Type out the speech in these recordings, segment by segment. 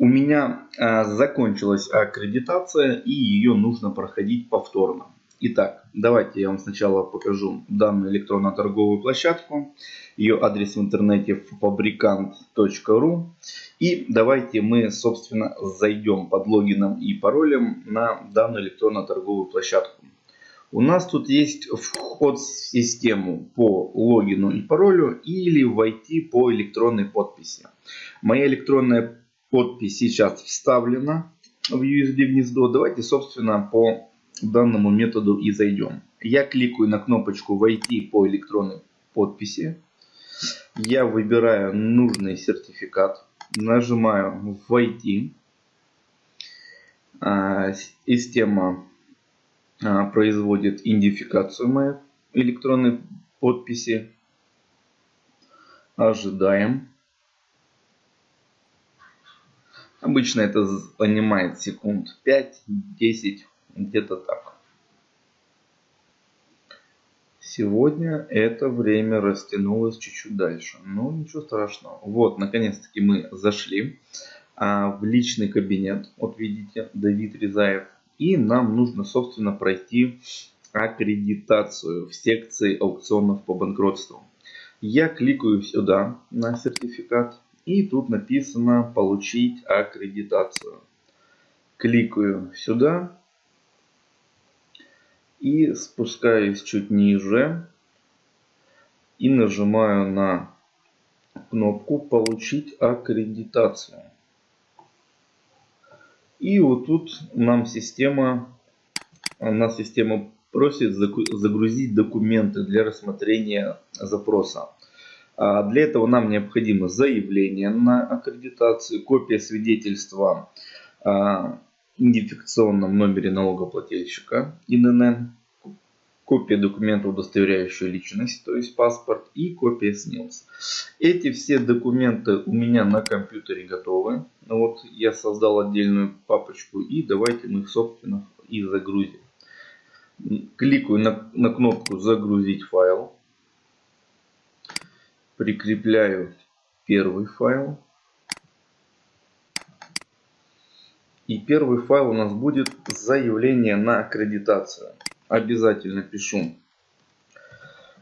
У меня а, закончилась аккредитация и ее нужно проходить повторно. Итак, давайте я вам сначала покажу данную электронно-торговую площадку. Ее адрес в интернете fabricant.ru. И давайте мы, собственно, зайдем под логином и паролем на данную электронно-торговую площадку. У нас тут есть вход в систему по логину и паролю или войти по электронной подписи. Моя электронная подпись сейчас вставлена в USB гнездо. Давайте, собственно, по данному методу и зайдем. Я кликаю на кнопочку «Войти по электронной подписи». Я выбираю нужный сертификат. Нажимаю «Войти». А, система а, производит идентификацию моей электронной подписи. Ожидаем. Обычно это занимает секунд 5-10 где-то так. Сегодня это время растянулось чуть-чуть дальше. Но ничего страшного. Вот, наконец-таки мы зашли а, в личный кабинет. Вот видите, Давид Резаев. И нам нужно, собственно, пройти аккредитацию в секции аукционов по банкротству. Я кликаю сюда на сертификат. И тут написано получить аккредитацию. Кликаю сюда и спускаюсь чуть ниже и нажимаю на кнопку получить аккредитацию. И вот тут нам система, нас система просит загрузить документы для рассмотрения запроса. А для этого нам необходимо заявление на аккредитацию, копия свидетельства а, идентификационном номере налогоплательщика ИНН, копия документа, удостоверяющего личность, то есть паспорт, и копия СНИЛС. Эти все документы у меня на компьютере готовы. Вот я создал отдельную папочку и давайте мы их, собственно, и загрузим. Кликаю на, на кнопку «Загрузить файл». Прикрепляю первый файл. И первый файл у нас будет заявление на аккредитацию. Обязательно пишу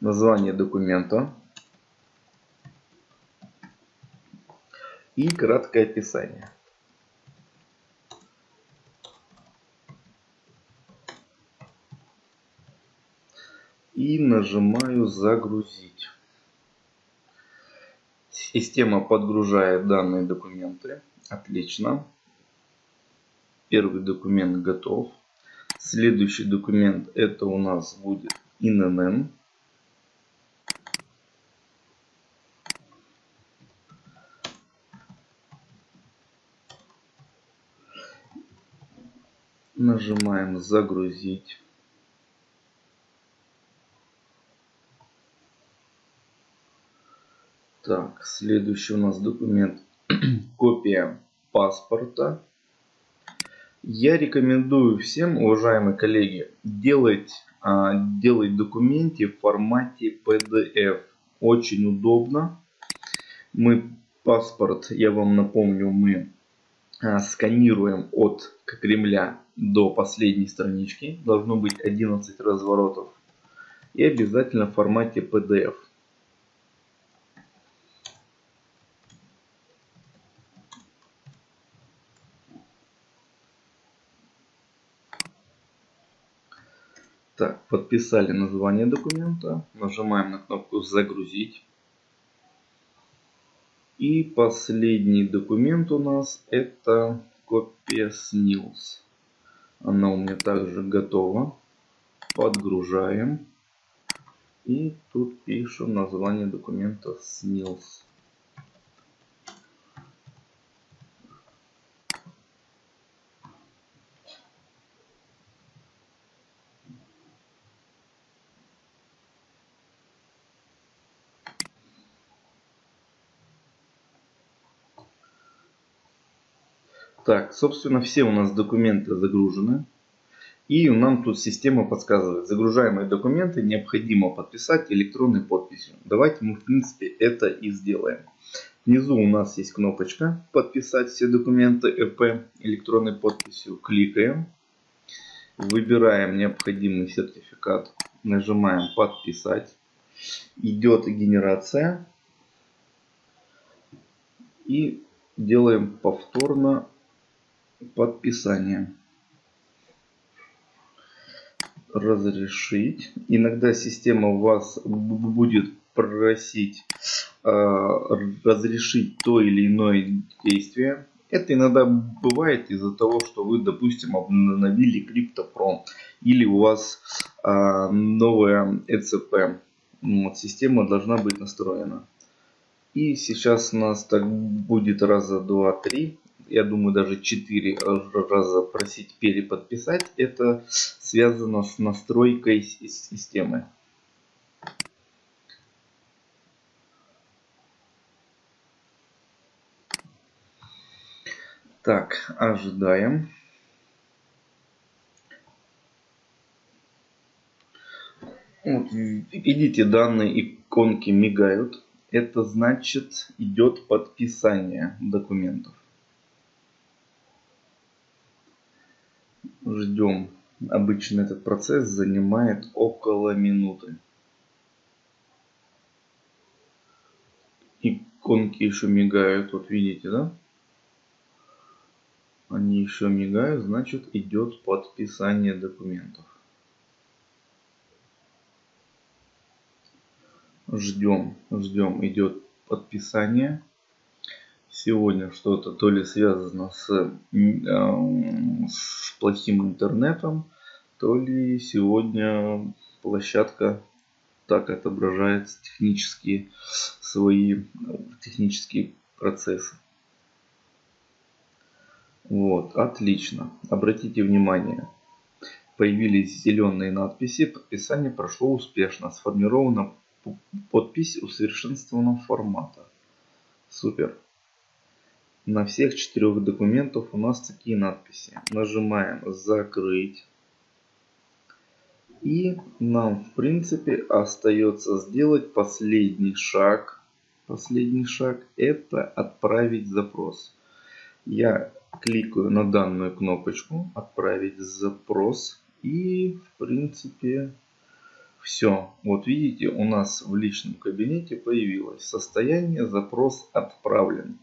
название документа и краткое описание. И нажимаю загрузить. Система подгружает данные документы. Отлично. Первый документ готов. Следующий документ это у нас будет ИНН. Нажимаем загрузить. Так, следующий у нас документ копия паспорта я рекомендую всем, уважаемые коллеги, делать, а, делать документы в формате PDF. Очень удобно. Мы паспорт, я вам напомню, мы а, сканируем от Кремля до последней странички. Должно быть 11 разворотов. И обязательно в формате PDF. Так, подписали название документа. Нажимаем на кнопку «Загрузить». И последний документ у нас это копия СНИЛС. Она у меня также готова. Подгружаем. И тут пишу название документа СНИЛС. Так, собственно, все у нас документы загружены. И нам тут система подсказывает, загружаемые документы необходимо подписать электронной подписью. Давайте мы, в принципе, это и сделаем. Внизу у нас есть кнопочка «Подписать все документы ЭП электронной подписью». Кликаем. Выбираем необходимый сертификат. Нажимаем «Подписать». Идет генерация. И делаем повторно подписание. Разрешить. Иногда система вас будет просить э, разрешить то или иное действие. Это иногда бывает из-за того, что вы, допустим, обновили CryptoPro или у вас э, новая ECP. Вот, система должна быть настроена. И сейчас у нас так будет раза, два, три. Я думаю, даже четыре раза просить переподписать. Это связано с настройкой системы. Так, ожидаем. Вот, видите, данные иконки мигают. Это значит идет подписание документов. Ждем. Обычно этот процесс занимает около минуты. Иконки еще мигают, вот видите, да? Они еще мигают, значит идет подписание документов. Ждем, ждем, идет подписание. Сегодня что-то то ли связано с, э, с плохим интернетом, то ли сегодня площадка так отображает технические свои технические процессы. Вот, отлично. Обратите внимание, появились зеленые надписи. Подписание прошло успешно. Сформирована подпись усовершенствованного формата. Супер. На всех четырех документах у нас такие надписи. Нажимаем закрыть. И нам в принципе остается сделать последний шаг. Последний шаг это отправить запрос. Я кликаю на данную кнопочку «Отправить запрос» и в принципе все. Вот видите, у нас в личном кабинете появилось состояние «Запрос отправлен».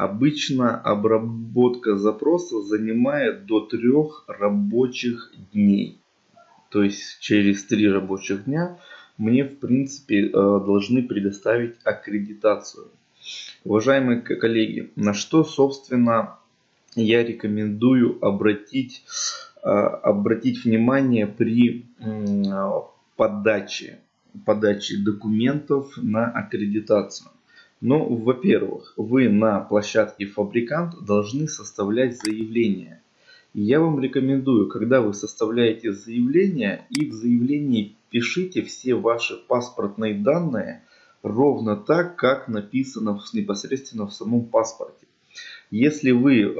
Обычно обработка запроса занимает до трех рабочих дней. То есть через три рабочих дня мне в принципе э, должны предоставить аккредитацию. Уважаемые коллеги, на что собственно я рекомендую обратить, а, обратить внимание при подаче, подаче документов на аккредитацию. Ну, во-первых, вы на площадке фабрикант должны составлять заявление. Я вам рекомендую, когда вы составляете заявление, и в заявлении пишите все ваши паспортные данные ровно так, как написано непосредственно в самом паспорте. Если вы э,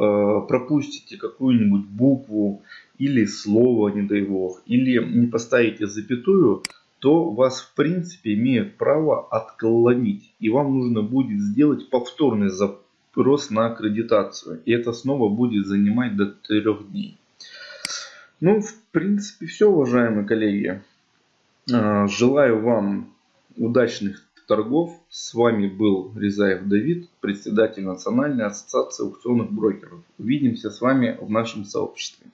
пропустите какую-нибудь букву или слово, не дай бог, или не поставите запятую, то вас в принципе имеют право отклонить. И вам нужно будет сделать повторный запрос на аккредитацию. И это снова будет занимать до трех дней. Ну, в принципе, все, уважаемые коллеги. Э, желаю вам удачных торгов. С вами был Рязаев Давид, председатель Национальной ассоциации аукционных брокеров. Увидимся с вами в нашем сообществе.